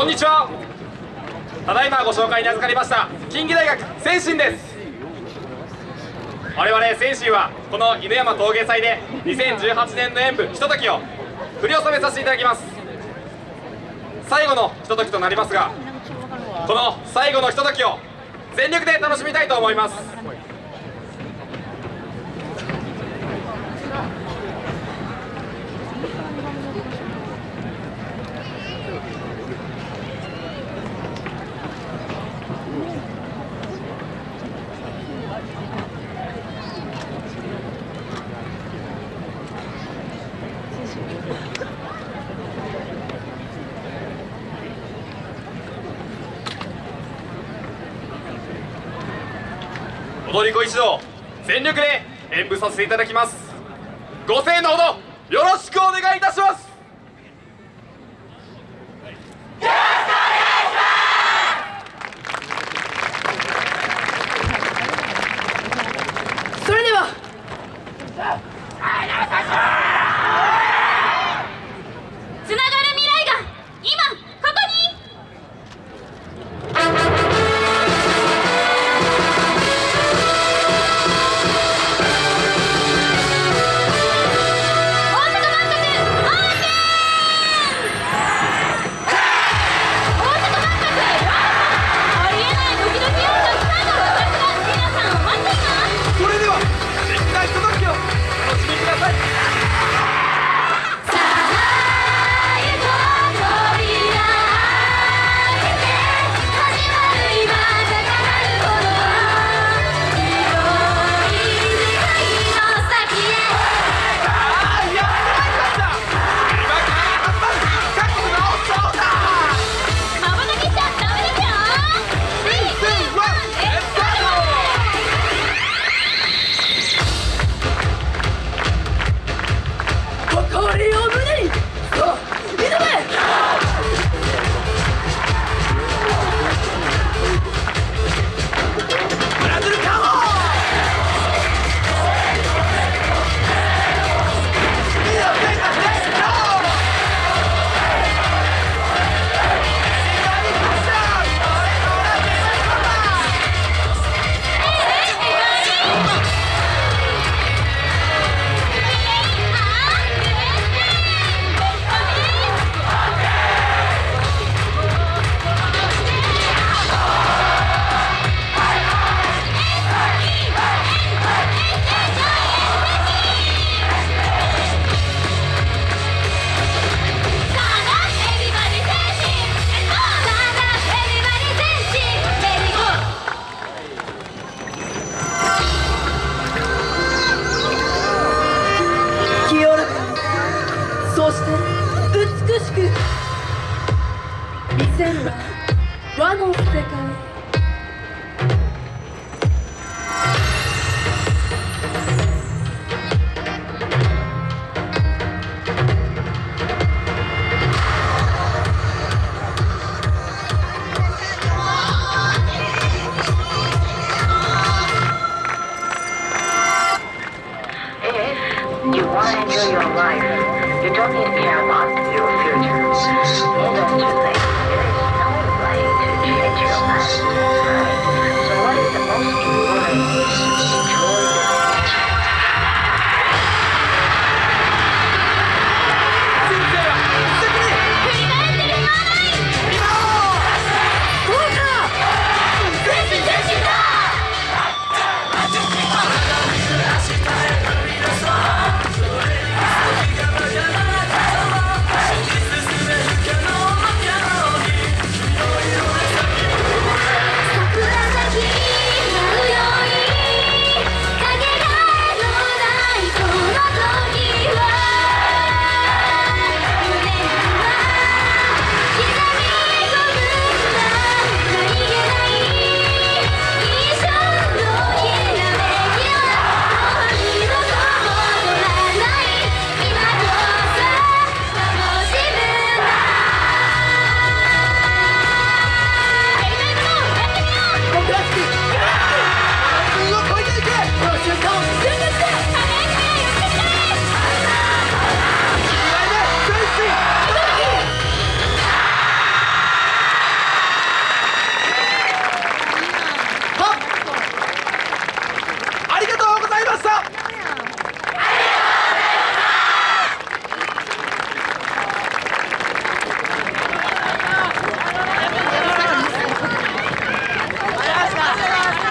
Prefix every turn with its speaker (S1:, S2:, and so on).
S1: こんにちは。ただいまご紹介に預かりました近畿大学先進です。我々先進はこの犬山陶芸祭で2018年の演舞ひとときを振り納めさせていただきます。最後のひとときとなりますがこの最後のひとときを全力で楽しみたいと思います。踊り子一同全力で演舞させていただきます。ご声援のほどよろしくお願いいたします。
S2: murió そして美しく。見せるは和の世界。
S3: You don't need to care about your future. Don't you think?